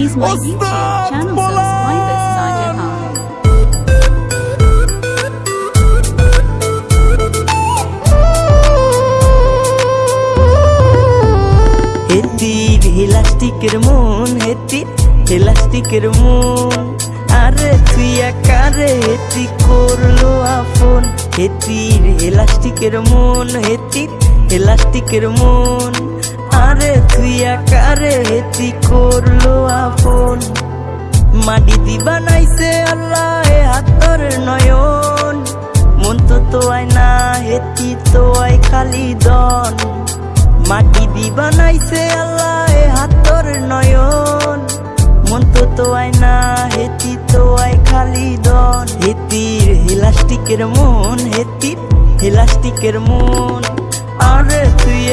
Please my YouTube channel Bola! subscribe Khan. হেতির ইলাস্টিকের মন হেতির ইলাস্টিকের মন আরে তুই একারে হেতি করল আপন হেতির ইলাস্টিকের মন হেতির ইলাস্টিকের মন আরে তুই একারে হেতি করল আপন? মাটি দি বানাইছে আল্লাহ, এ হাতর নয়ন। মন তো তো আয় না হেতি তো আয় খালি দন। মাটি দি বানাইছে আল্লাহ, এ হাতর নয়ন। মন তো তো আয় না হেতি তো আয় খালি দন। হেতির হিলাস্টিকের মন হেতির হিলাস্টিকের মন। আরে তুই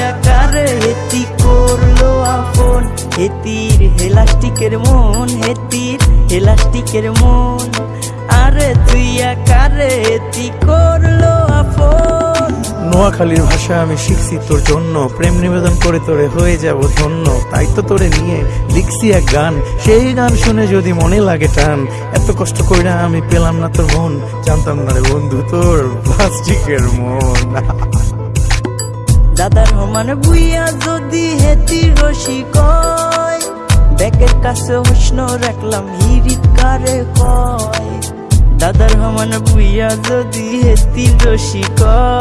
হেতির, হেলাস্টিকের মন হেতির, হেলাস্টিকের মন। আরে তুই একারে হেতি করল আপন। নোয়াখালীর ভাষা আমি শিখছি তোর জন্য, প্রেম নিবেদন করে তোরে হয়ে যাব ধন্য। তাই তো তোরে নিয়ে লিখছি এক গান, সেই গান শুনে যদি মনে লাগে টান। এত কষ্ট কইরা আমি পেলাম না তোর মন, জানতাম না রে বন্ধু তোর প্লাস্টিকের মন। দাদার সমানে বুইয়া যদি হেতি রসি কয় ব্যাকের কাছে উষ্ণ রাখলাম হিরিত কারে কয়। দাদার সমানে বুইয়া যদি হেতি রসি কয়